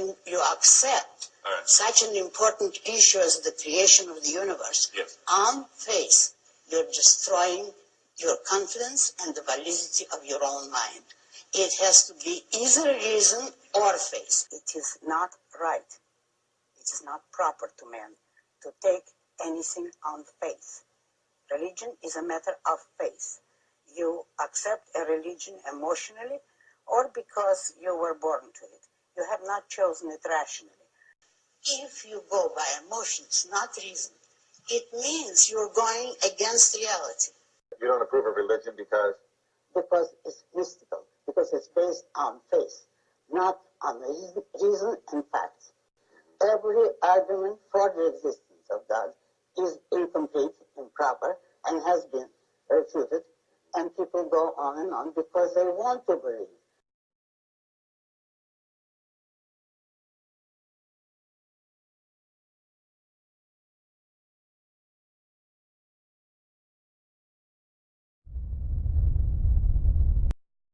when you accept right. such an important issue as the creation of the universe Yes. on faith, you're destroying your confidence and the validity of your own mind. It has to be either reason or faith. It is not right. It is not proper to man to take anything on faith. Religion is a matter of faith. You accept a religion emotionally or because you were born to it. You have not chosen it rationally. If you go by emotions, not reason, it means you're going against reality. You don't approve of religion because Because it's mystical, because it's based on faith, not on reason, reason and facts. Every argument for the existence of God is incomplete, improper, and has been refuted, and people go on and on because they want to believe.